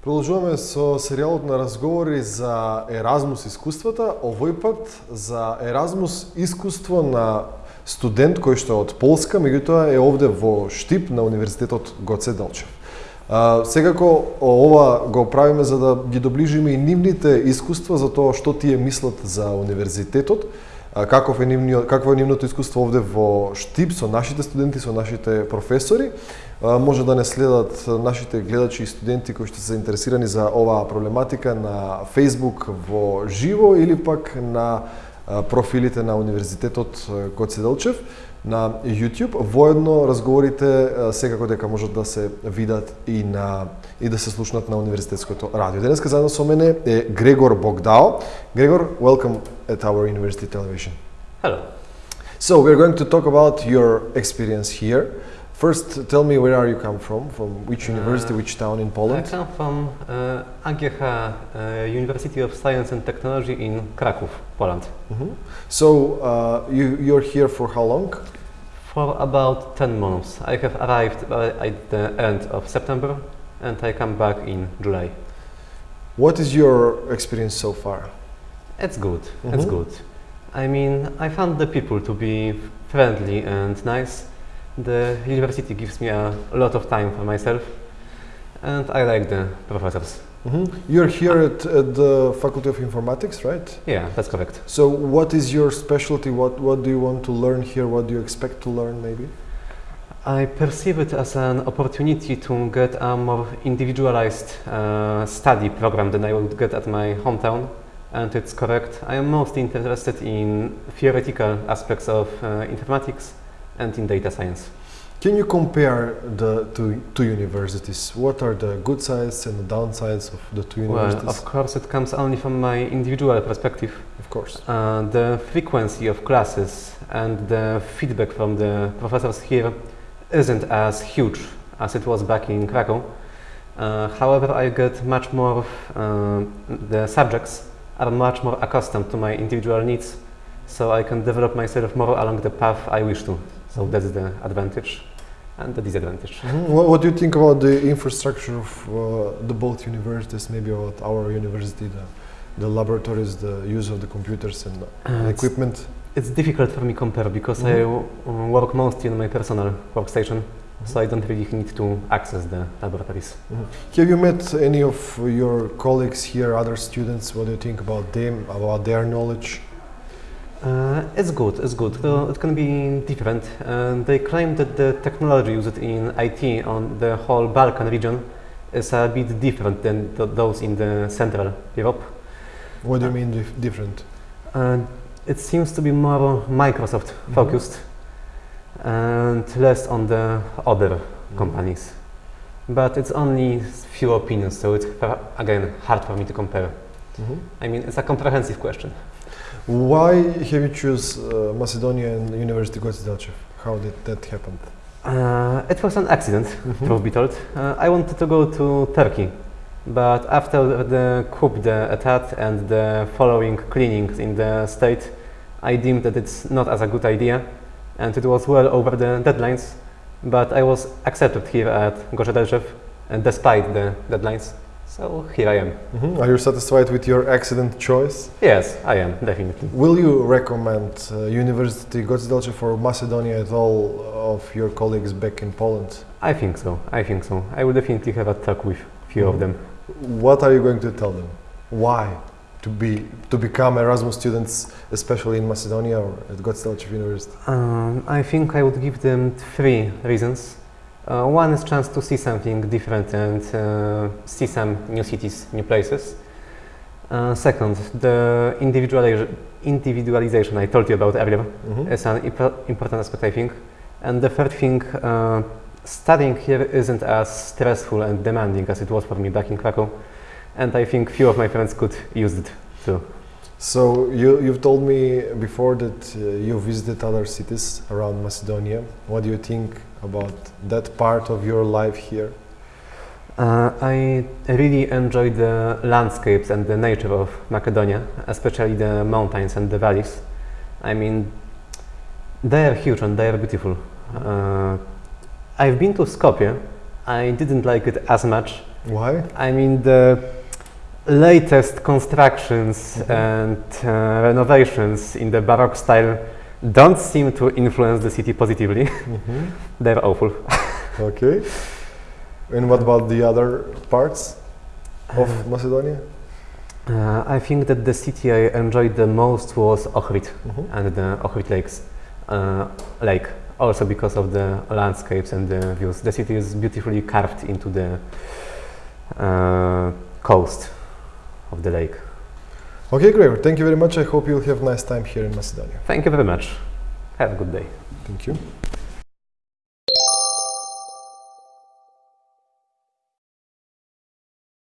Продолжуваме со серијалот на разговори за Еразмус искуствата, овој пат за Еразмус искуство на студент кој што е од Полска, меѓутоа е овде во Штип на Универзитетот Гоце Делчев. Секако ова го правиме за да ги доближиме и нивните искуства за тоа што тие мислат за универзитетот, каков е нивниот какво е нивното искуство овде во Штип со нашите студенти, со нашите професори. Може да не следат нашите гледачи и студенти кои што се заинтересирани за оваа проблематика на Facebook во живо или пак на профилите на Универзитетот Гоце Делчев на YouTube. Воедно разговорите секако дека можат да се видат и на и да се слушнат на универзитетското радио. Денеска заедно со мене е Грегор Богдао. Грегор, welcome at our university television. Hello. So we're going to talk about your experience here. First, tell me where are you come from? From which university, uh, which town in Poland? I come from uh, AGH uh, University of Science and Technology in Kraków, Poland. Mm -hmm. So uh, you you're here for how long? For about 10 months. I have arrived at the end of September and I come back in July. What is your experience so far? It's good. Mm -hmm. It's good. I mean, I found the people to be friendly and nice the university gives me a lot of time for myself and I like the professors. Mm -hmm. You're here at, at, the Faculty of Informatics, right? Yeah, that's correct. So what is your specialty? What, what do you want to learn here? What do you expect to learn maybe? I perceive it as an opportunity to get a more individualized uh, study program than I would get at my hometown. And it's correct. I am most interested in theoretical aspects of uh, informatics and in data science. Can you compare the two, two universities? What are the good sides and the downsides of the two universities? Well, of course, it comes only from my individual perspective. Of course. Uh, the frequency of classes and the feedback from the professors here isn't as huge as it was back in Krakow. Uh, however, I get much more, uh, the subjects are much more accustomed to my individual needs, so I can develop myself more along the path I wish to. So that's the advantage and the disadvantage. Mm -hmm. what, what, do you think about the infrastructure of uh, the both universities, maybe about our university, the, the laboratories, the use of the computers and uh, equipment? It's, it's, difficult for me to compare because mm -hmm. I uh, work mostly on my personal workstation, mm -hmm. so I don't really need to access the laboratories. Mm-hmm. Have you met any of your colleagues here, other students? What do you think about them, about their knowledge? Uh, it's good, it's good. Uh, it can be different. Uh, they claim that the technology used in IT on the whole Balkan region is a bit different than th those in the Central Europe. What do you mean dif different? Uh, it seems to be more Microsoft mm -hmm. focused and less on the other mm -hmm. companies. But it's only few opinions, so it's again hard for me to compare. Mm -hmm. I mean, it's a comprehensive question. Why have you choose uh, Macedonia and University Goce How did that happen? Uh, it was an accident, mm -hmm. truth be told. Uh, I wanted to go to Turkey, but after the coup d'etat and the following cleanings in the state, I deemed that it's not as a good idea, and it was well over the deadlines, but I was accepted here at Goce Delchev, despite the deadlines. So here I am. Mm -hmm. Are you satisfied with your accident choice? Yes, I am, definitely. Will you recommend uh, University Goce Delchev for Macedonia at all of your colleagues back in Poland? I think so, I think so. I will definitely have a talk with few mm -hmm. of them. What are you going to tell them? Why to be to become Erasmus students, especially in Macedonia or at Goce Delchev University? Um, I think I would give them three reasons. Uh, one is chance to see something different and uh, see some new cities, new places. Uh, second, the individualization I told you about earlier mm -hmm. is an important aspect, I think. And the third thing, uh, studying here isn't as stressful and demanding as it was for me back in Krakow. And I think few of my friends could use it too. So you, you've told me before that uh, you visited other cities around Macedonia. What do you think about that part of your life here? Uh, I really enjoyed the landscapes and the nature of Macedonia, especially the mountains and the valleys. I mean, they are huge and they are beautiful. Uh, I've been to Skopje. I didn't like it as much Why? I mean, the latest constructions Mhm. and uh, renovations in the Baroque style don't seem to influence the city positively. Mhm. They're awful. Okay. And what about the other parts of Macedonia? Uh, I think that the city I enjoyed the most was Ohrid Mhm. and the Ohrid Lakes uh, lake. Also because of the landscapes and the views. The city is beautifully carved into the uh, coast of the lake. Okay, great. Thank you very much. I hope you'll have a nice time here in Macedonia. Thank you very much. Have a good day. Thank you.